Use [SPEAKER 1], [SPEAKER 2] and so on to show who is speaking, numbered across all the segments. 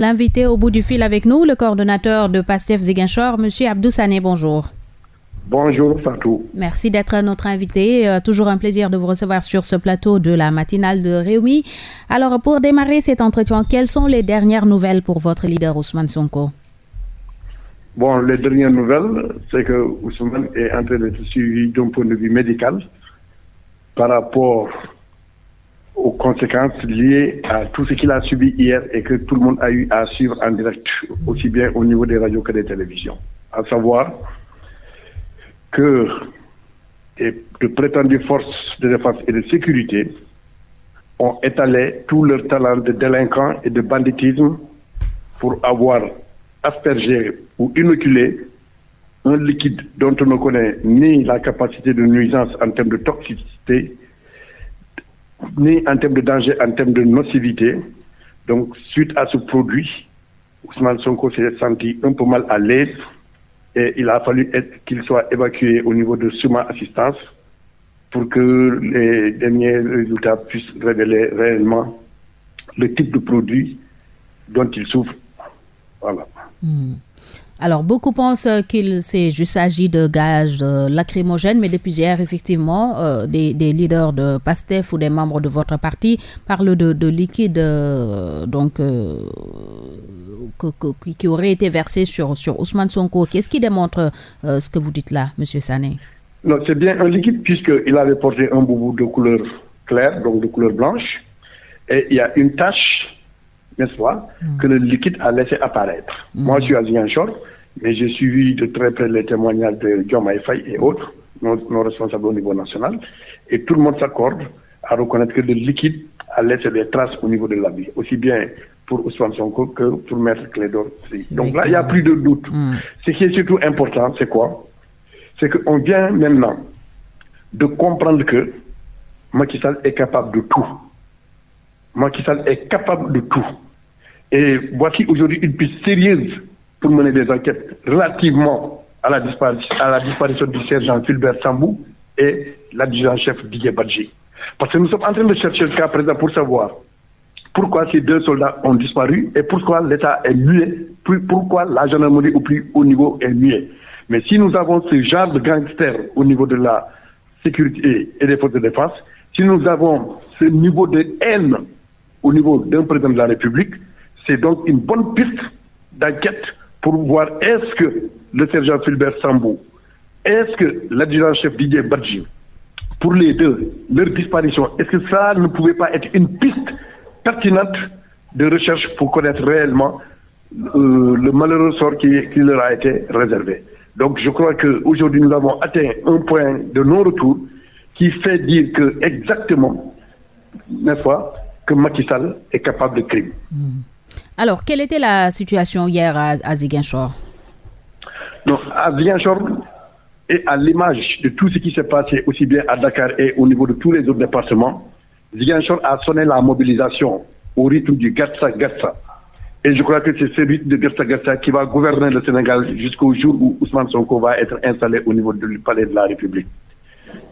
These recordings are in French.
[SPEAKER 1] L'invité au bout du fil avec nous, le coordonnateur de PASTEF Ziguinchor, M. Abdou Sané, bonjour.
[SPEAKER 2] Bonjour Fatou.
[SPEAKER 1] Merci d'être notre invité. Euh, toujours un plaisir de vous recevoir sur ce plateau de la matinale de Réumi. Alors, pour démarrer cet entretien, quelles sont les dernières nouvelles pour votre leader Ousmane Sonko?
[SPEAKER 2] Bon, les dernières nouvelles, c'est que Ousmane est en train d'être suivi d'un point de vue médical par rapport aux conséquences liées à tout ce qu'il a subi hier et que tout le monde a eu à suivre en direct, aussi bien au niveau des radios que des télévisions. À savoir que de prétendues forces de défense et de sécurité ont étalé tout leur talent de délinquants et de banditisme pour avoir aspergé ou inoculé un liquide dont on ne connaît ni la capacité de nuisance en termes de toxicité, ni en termes de danger, en termes de nocivité. Donc, suite à ce produit, Ousmane Sonko s'est senti un peu mal à l'aise et il a fallu qu'il soit évacué au niveau de Suma Assistance pour que les derniers résultats puissent révéler réellement le type de produit dont il souffre. Voilà.
[SPEAKER 1] Hmm. Alors, beaucoup pensent qu'il agi de gaz lacrymogènes, mais depuis hier, effectivement, euh, des, leaders de PASTEF ou des membres de votre parti parlent de, liquide euh, donc, euh, qui aurait été versé sur, sur Ousmane Sonko. Qu'est-ce qui démontre ce que vous dites là, M. Sané?
[SPEAKER 2] Non, c'est bien un liquide puisqu'il avait porté un boubou de couleur claire, donc de couleur blanche, et il y a une tache n'est-ce pas, hmm. que le liquide a laissé apparaître. Hmm. Moi, je suis à Ziguinchor, mais j'ai suivi de très près les témoignages de John Faye et autres, nos, responsables au niveau national, et tout le monde s'accorde à reconnaître que le liquide a laissé des traces au niveau de l'habit, aussi bien pour Ousmane Sonko que pour Maître Clédor. Donc là, il n'y a plus de doute. Hmm. Ce qui est surtout important, c'est quoi? C'est qu'on vient maintenant de comprendre que Macky Sall est capable de tout. Macky est capable de tout. Et voici aujourd'hui une piste sérieuse pour mener des enquêtes relativement à la disparition, à la disparition du sergent Fulbert Sambou et l'adjudant-chef Didier Badji. Parce que nous sommes en train de chercher le cas présent pour savoir pourquoi ces deux soldats ont disparu et pourquoi l'État est muet, pourquoi la gendarmerie au plus haut niveau est muet. Mais si nous avons ce genre de gangsters au niveau de la sécurité et des forces de défense, si nous avons ce niveau de haine au niveau d'un président de la République, c'est donc une bonne piste d'enquête pour voir est-ce que le sergent Philbert Sambou, est-ce que l'adjudant-chef Didier Badji, pour les deux, leur disparition, est-ce que ça ne pouvait pas être une piste pertinente de recherche pour connaître réellement euh, le malheureux sort qui, leur a été réservé. Donc je crois qu'aujourd'hui nous avons atteint un point de non-retour qui fait dire que exactement, n'est-ce que Macky Sall est capable de crime. Hmm.
[SPEAKER 1] Alors, quelle était la situation hier à, à Ziguinchor?
[SPEAKER 2] À Ziguinchor, et à l'image de tout ce qui s'est passé aussi bien à Dakar et au niveau de tous les autres départements, Ziguinchor a sonné la mobilisation au rythme du Gatsa Gatsa. Et je crois que c'est ce rythme de Gatsa Gatsa qui va gouverner le Sénégal jusqu'au jour où Ousmane Sonko va être installé au niveau du palais de la République.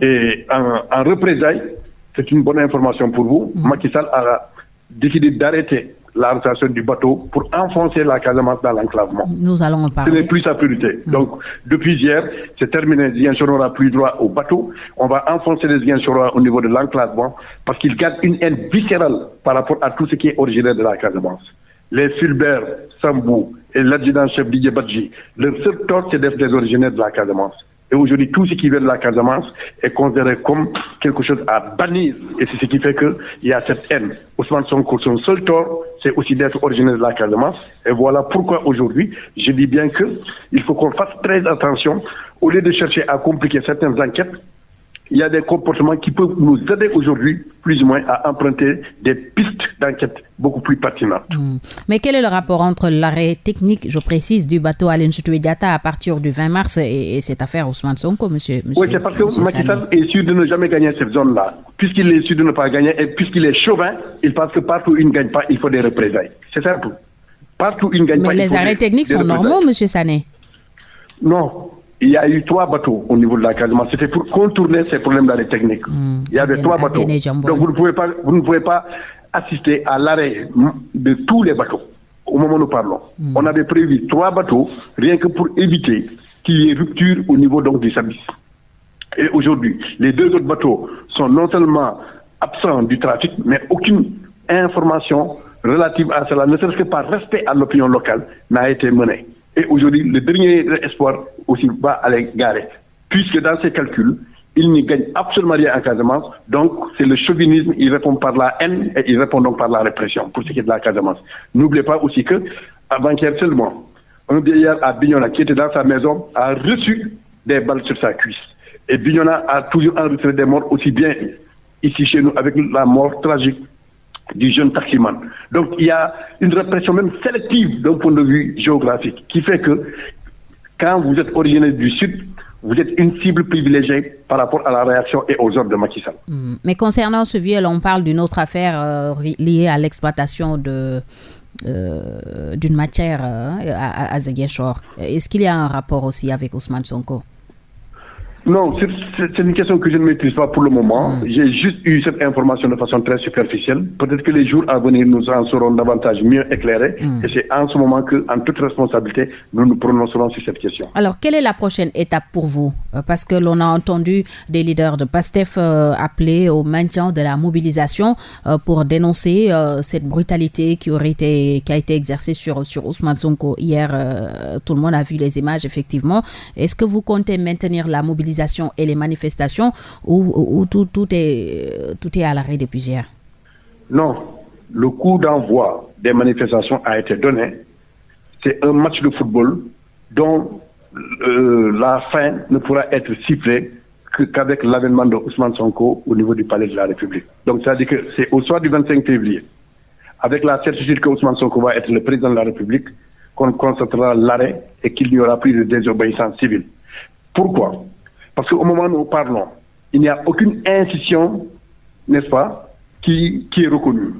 [SPEAKER 2] Et en, en représailles, c'est une bonne information pour vous. Mm. Macky Sall a décidé d'arrêter la rotation du bateau pour enfoncer la Casamance dans l'enclavement.
[SPEAKER 1] Nous allons en parler.
[SPEAKER 2] Ce n'est plus sa priorité. Mm. Donc, depuis hier, c'est terminé. Les n'aura plus droit au bateau. On va enfoncer les Ziguinchorois au niveau de l'enclavement parce qu'ils gardent une haine viscérale par rapport à tout ce qui est originaire de la Casamance. Les Fulbert, Sambou et l'adjudant-chef Didier Badji, leur seul tort, c'est d'être des originaires de la Casamance. Et aujourd'hui, tout ce qui vient de la Casamance est considéré comme quelque chose à bannir. Et c'est ce qui fait qu'il y a cette haine. Ousmane Sonko, son seul tort, c'est aussi d'être originaire de la Casamance. Et voilà pourquoi aujourd'hui, je dis bien qu'il faut qu'on fasse très attention. Au lieu de chercher à compliquer certaines enquêtes, il y a des comportements qui peuvent nous aider aujourd'hui, plus ou moins, à emprunter des pistes d'enquête beaucoup plus pertinentes. Hmm.
[SPEAKER 1] Mais quel est le rapport entre l'arrêt technique, je précise, du bateau Alain Diata à partir du 20 mars et, cette affaire Ousmane Sonko, monsieur, monsieur
[SPEAKER 2] Oui, c'est parce que Macky est sûr de ne jamais gagner cette zone-là. Puisqu'il est sûr de ne pas gagner et puisqu'il est chauvin, il pense que partout où il ne gagne pas, il faut des représailles. C'est simple. Partout où il ne gagne
[SPEAKER 1] Mais
[SPEAKER 2] pas.
[SPEAKER 1] Mais les arrêts techniques sont normaux, monsieur Sané?
[SPEAKER 2] Non, il y a eu trois bateaux au niveau de la Casamance. C'était pour contourner ces problèmes d'arrêt technique. Hmm. il y avait trois bateaux. Donc vous ne pouvez pas, vous ne pouvez pas assister à l'arrêt de tous les bateaux au moment où nous parlons, hmm. on avait prévu trois bateaux, rien que pour éviter qu'il y ait rupture au niveau donc du service. Et aujourd'hui, les deux autres bateaux sont non seulement absents du trafic, mais aucune information relative à cela, ne serait-ce que par respect à l'opinion locale, n'a été menée. Et aujourd'hui, le dernier espoir aussi va aller garer, puisque dans ces calculs, il n'y gagne absolument rien en Casamance. Donc, c'est le chauvinisme, il répond par la haine et il répond donc par la répression pour ce qui est de la Casamance. N'oubliez pas aussi que, avant-hier seulement, un vieillard à Bignona qui était dans sa maison a reçu des balles sur sa cuisse. Et Bignona a toujours enregistré des morts aussi bien ici chez nous avec la mort tragique du jeune taximan. Donc il y a une répression même sélective d'un point de vue géographique qui fait que quand vous êtes originaire du Sud, vous êtes une cible privilégiée par rapport à la réaction et aux ordres de Macky Sall.
[SPEAKER 1] Hmm. Mais concernant ce viol, on parle d'une autre affaire euh, liée à l'exploitation de euh, d'une matière euh, à, à Est-ce qu'il y a un rapport aussi avec Ousmane Sonko?
[SPEAKER 2] Non, c'est une question que je ne maîtrise pas pour le moment. Hmm. J'ai juste eu cette information de façon très superficielle. Peut-être que les jours à venir, nous en serons davantage mieux éclairés. Hmm. Et c'est en ce moment que, en toute responsabilité, nous nous prononcerons sur cette question.
[SPEAKER 1] Alors, quelle est la prochaine étape pour vous? Euh, Parce que l'on a entendu des leaders de PASTEF euh, appeler au maintien de la mobilisation euh, pour dénoncer cette brutalité qui aurait été, qui a été exercée sur, sur Ousmane Sonko hier. tout le monde a vu les images, effectivement. Est-ce que vous comptez maintenir la mobilisation et les manifestations où, tout, est, tout est à l'arrêt depuis hier
[SPEAKER 2] Non. Le coup d'envoi des manifestations a été donné. C'est un match de football dont euh, la fin ne pourra être sifflée qu'avec l'avènement de Ousmane Sonko au niveau du palais de la République. Donc, ça veut dire que c'est au soir du 25 février, avec la certitude que Ousmane Sonko va être le président de la République, qu'on constatera l'arrêt et qu'il n'y aura plus de désobéissance civile. Pourquoi? Parce qu'au moment où nous parlons, il n'y a aucune institution, n'est-ce pas, qui, qui est reconnue.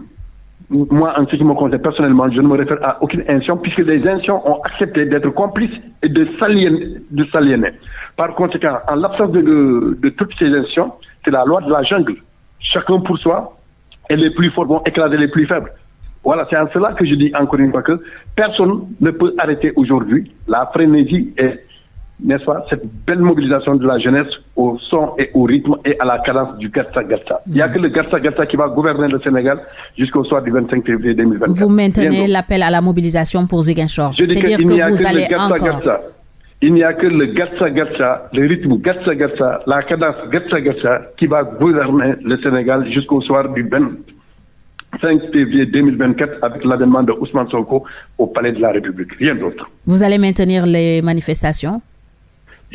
[SPEAKER 2] Moi, en ce qui me concerne personnellement, je ne me réfère à aucune institution, puisque les institutions ont accepté d'être complices et de s'aliéner. Par conséquent, en l'absence de, de, toutes ces institutions, c'est la loi de la jungle. Chacun pour soi, et les plus forts vont écraser les plus faibles. Voilà, c'est en cela que je dis encore une fois que personne ne peut arrêter aujourd'hui la frénésie et n'est-ce pas, cette belle mobilisation de la jeunesse au son et au rythme et à la cadence du Gatsa Gatsa. Il n'y a que le Gatsa Gatsa qui va gouverner le Sénégal jusqu'au soir du 25 février 2024.
[SPEAKER 1] Vous maintenez l'appel à la mobilisation pour Ziguinchor.
[SPEAKER 2] Qu'il n'y a que, le Gatsa Gatsa. Il n'y a que le Gatsa Gatsa, le rythme Gatsa Gatsa, la cadence Gatsa Gatsa qui va gouverner le Sénégal jusqu'au soir du 25 février 2024 avec l'avènement de Ousmane Sonko au Palais de la République. Rien d'autre.
[SPEAKER 1] Vous allez maintenir les manifestations?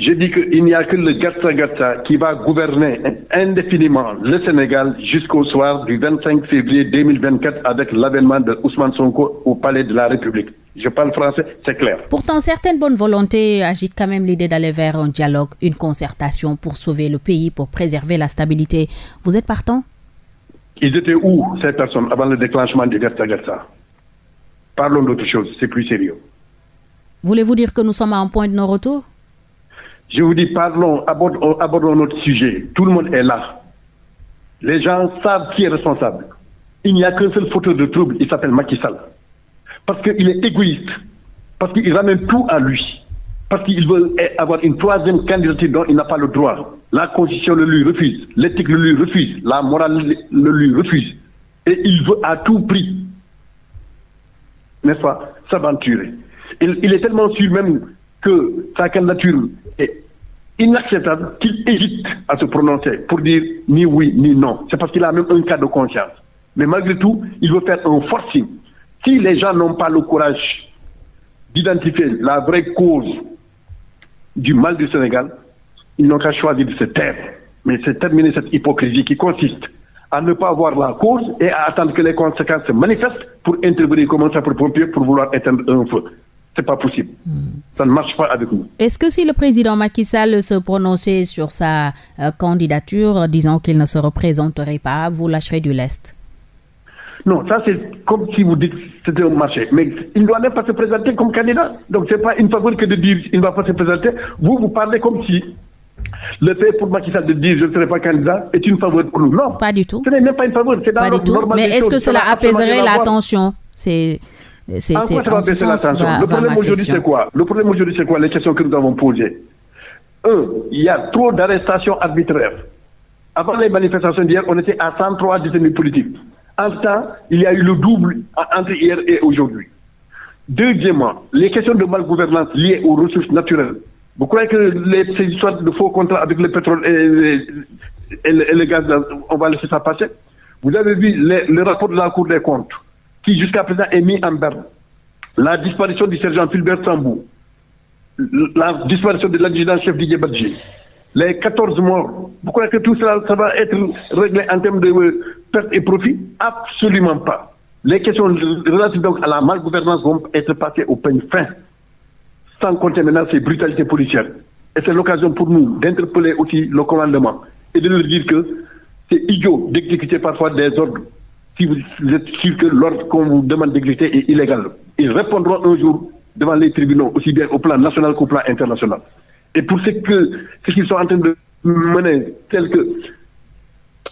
[SPEAKER 2] Je dis qu'il n'y a que le Gatsa Gatsa qui va gouverner indéfiniment le Sénégal jusqu'au soir du 25 février 2024 avec l'avènement de Ousmane Sonko au Palais de la République. Je parle français, c'est clair.
[SPEAKER 1] Pourtant, certaines bonnes volontés agitent quand même l'idée d'aller vers un dialogue, une concertation pour sauver le pays, pour préserver la stabilité. Vous êtes partant?
[SPEAKER 2] Ils étaient où, ces personnes, avant le déclenchement du Gatsa Gatsa Parlons d'autre chose, c'est plus sérieux.
[SPEAKER 1] Voulez-vous dire que nous sommes à un point de non-retour?
[SPEAKER 2] Je vous dis, parlons, abordons, notre sujet. Tout le monde est là. Les gens savent qui est responsable. Il n'y a qu'un seul fauteuil de trouble, il s'appelle Macky Sall. Parce qu'il est égoïste. Parce qu'il ramène tout à lui. Parce qu'il veut avoir une troisième candidature dont il n'a pas le droit. La constitution le lui refuse. L'éthique le lui refuse. La morale le lui refuse. Et il veut à tout prix, n'est-ce pas, s'aventurer. Il, il, est tellement sûr même que sa candidature est inacceptable qu'il hésite à se prononcer pour dire ni oui ni non. C'est parce qu'il a même un cas de conscience. Mais malgré tout, il veut faire un forcing. Si les gens n'ont pas le courage d'identifier la vraie cause du mal du Sénégal, ils n'ont qu'à choisir de se taire. Mais c'est terminer cette hypocrisie qui consiste à ne pas voir la cause et à attendre que les conséquences se manifestent pour intervenir comme un sapeur-pompier pour vouloir éteindre un feu c'est pas possible. Ça ne marche pas avec nous.
[SPEAKER 1] Est-ce que si le président Macky Sall se prononçait sur sa euh, candidature, disant qu'il ne se représenterait pas, vous lâcherez du lest?
[SPEAKER 2] Non, ça c'est comme si vous dites que c'était un marché. Mais il ne doit même pas se présenter comme candidat. Donc ce n'est pas une faveur que de dire qu'il ne va pas se présenter. Vous, vous parlez comme si le fait pour Macky Sall de dire je ne serai pas candidat est une faveur pour nous. Non.
[SPEAKER 1] Pas du tout.
[SPEAKER 2] Ce n'est même pas une faveur. C'est dans
[SPEAKER 1] pas du tout. Mais est-ce que cela apaiserait la tension? C'est c'est,
[SPEAKER 2] en quoi ça va baisser la tension Le problème aujourd'hui, c'est quoi Le problème aujourd'hui, c'est quoi Les questions que nous avons posées. Un, il y a trop d'arrestations arbitraires. Avant les manifestations d'hier, on était à 103 détenus politiques. En ce temps, il y a eu le double entre hier et aujourd'hui. Deuxièmement, les questions de malgouvernance liées aux ressources naturelles. Vous croyez que les, ces histoires de faux contrats avec le pétrole et, le, gaz, on va laisser ça passer? Vous avez vu le rapport de la Cour des comptes, qui jusqu'à présent est mis en berne. La disparition du sergent Fulbert Sambou, la disparition de l'adjudant-chef Didier Badji, les 14 morts, vous croyez que tout cela va être réglé en termes de pertes et profits? Absolument pas. Les questions relatives donc à la malgouvernance vont être passées au peigne fin, sans compter maintenant ces brutalités policières. Et c'est l'occasion pour nous d'interpeller aussi le commandement et de leur dire que c'est idiot d'exécuter parfois des ordres si vous êtes sûr que l'ordre qu'on vous demande d'exécuter est illégal. Ils répondront un jour devant les tribunaux, aussi bien au plan national qu'au plan international. Et pour ce que ce qu'ils sont en train de mener, tel que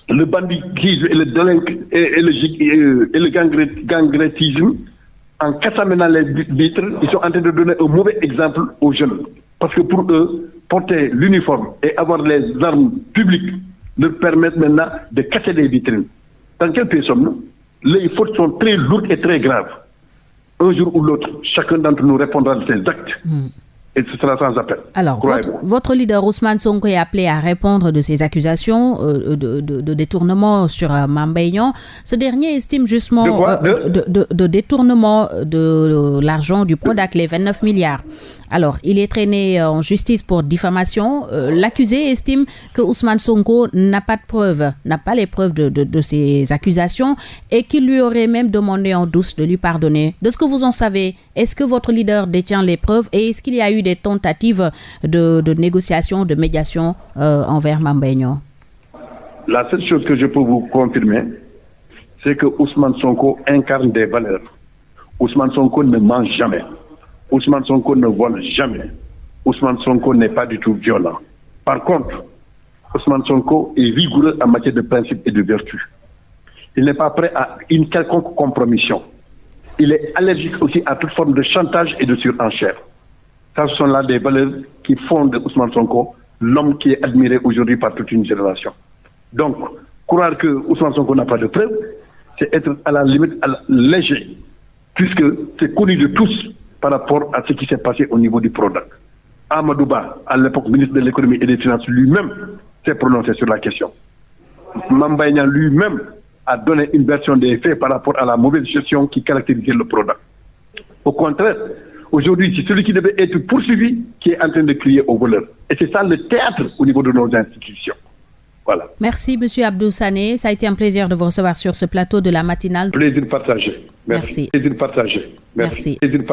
[SPEAKER 2] le banditisme et le, et, le, et le gangrétisme, en cassant maintenant les vitres, ils sont en train de donner un mauvais exemple aux jeunes. Parce que pour eux, porter l'uniforme et avoir les armes publiques leur permettent maintenant de casser les vitrines. Dans quel pays sommes-nous? Les fautes sont très lourdes et très graves. Un jour ou l'autre, chacun d'entre nous répondra de ses actes. Hmm et ce sera sans appel.
[SPEAKER 1] Alors, votre, leader Ousmane Sonko est appelé à répondre de ces accusations euh, de, détournement sur euh, Ce dernier estime justement euh, de, détournement de l'argent du PRODAC, les 29 milliards. Alors, il est traîné en justice pour diffamation. Euh, l'accusé estime que Ousmane Sonko n'a pas de preuves, n'a pas les preuves de, de, ces accusations et qu'il lui aurait même demandé en douce de lui pardonner. De ce que vous en savez, est-ce que votre leader détient les preuves et est-ce qu'il y a eu des tentatives de, négociation, de médiation euh, envers Mambéignon
[SPEAKER 2] La seule chose que je peux vous confirmer, c'est que Ousmane Sonko incarne des valeurs. Ousmane Sonko ne ment jamais. Ousmane Sonko ne vole jamais. Ousmane Sonko n'est pas du tout violent. Par contre, Ousmane Sonko est vigoureux en matière de principes et de vertus. Il n'est pas prêt à une quelconque compromission. Il est allergique aussi à toute forme de chantage et de surenchère. Ça, ce sont là des valeurs qui font de Ousmane Sonko l'homme qui est admiré aujourd'hui par toute une génération. Donc, croire que Ousmane Sonko n'a pas de preuves, c'est être à la limite léger, puisque c'est connu de tous par rapport à ce qui s'est passé au niveau du PRODAC. Amadouba, à l'époque ministre de l'économie et des finances, lui-même s'est prononcé sur la question. Mambaïna lui-même a donné une version des faits par rapport à la mauvaise gestion qui caractérisait le PRODAC. Au contraire, aujourd'hui, c'est celui qui devait être poursuivi qui est en train de crier au voleur. Et c'est ça le théâtre au niveau de nos institutions. Voilà.
[SPEAKER 1] Merci, M. Abdou Sané. Ça a été un plaisir de vous recevoir sur ce plateau de la matinale.
[SPEAKER 2] Plaisir partagé. Merci. Merci. Plaisir partagé. Merci. Merci.